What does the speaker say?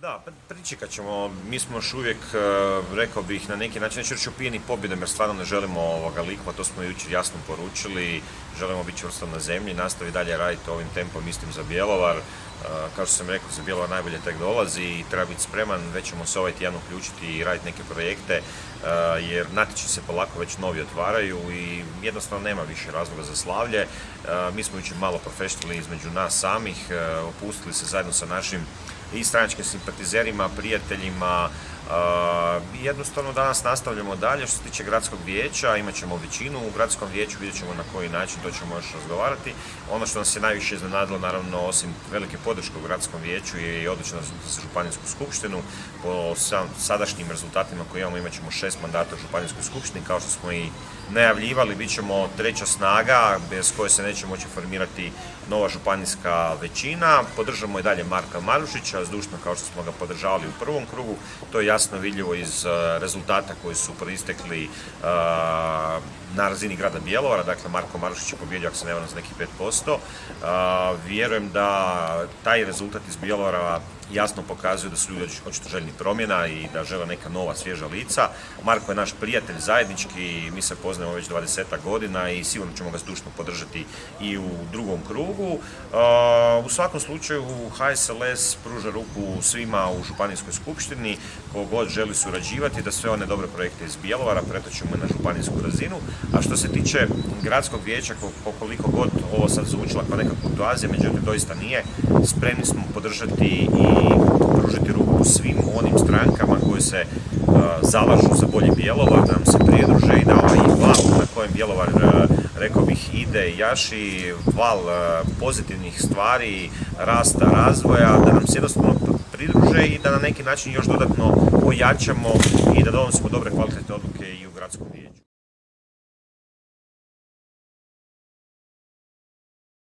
Da, pa pričekat ćemo, mi smo još uvijek, e, rekao bih, na neki način, neću reći upijeni pobjedom jer stvarno ne želimo ovoga likma, to smo jučer jasno poručili, želimo biti čvrsto na zemlji, nastavi dalje raditi ovim tempom, mislim za Bjelovar, kao što sam rekao, za Bjelovar najbolje tek dolazi i treba biti spreman, već ćemo se ovaj tjedan uključiti i raditi neke projekte, e, jer natječaj se polako već novi otvaraju i jednostavno nema više razloga za slavlje. Mi smo jučer malo profesionalni između nas samih, opustili se zajedno sa našim i stranačkim simpatizerima, prijateljima. Jednostavno danas nastavljamo dalje što se tiče gradskog vijeća, imat ćemo većinu u gradskom vijeću, vidjet ćemo na koji način, to ćemo još razgovarati. Ono što nas je najviše iznenadilo, naravno, osim velike podrške u gradskom vijeću je i odlična za županijsku skupštinu. Po sadašnjim rezultatima koje imamo imat ćemo šest mandata u županijskoj skupštini, kao što smo i najavljivali, bit ćemo treća snaga bez koje se neće moći formirati nova županijska većina. Podržamo i dalje Marka Marušića, zdušno kao što smo ga podržavali u prvom krugu. To je jasno vidljivo iz rezultata koji su proistekli e, na razini grada Bjelovara, dakle Marko Marušić je pobjedio, ako se ne varam, za nekih 5%. E, vjerujem da taj rezultat iz Bjelovara jasno pokazuju da su ljudi očito željni promjena i da žele neka nova svježa lica. Marko je naš prijatelj zajednički, mi se poznajemo već 20 godina i sigurno ćemo ga zdušno podržati i u drugom krugu. U svakom slučaju HSLS pruža ruku svima u Županijskoj skupštini, god želi surađivati, da sve one dobre projekte iz Bjelovara pretočimo na županijsku razinu. A što se tiče gradskog vijeća, koliko god ovo sad zvučila kao neka kurtoazija, međutim doista nije, spremni smo podržati i pružiti ruku svim onim strankama koji se zalažu za bolji Bjelovar, nam se pridruže i da ovaj val na kojem Bjelovar, rekao bih, ide i jaši, val pozitivnih stvari, rasta, razvoja, da nam se jednostavno pridruže i da na neki način još dodatno ojačamo i da donosimo dobre kvalitetne odluke i u gradskom vijeću.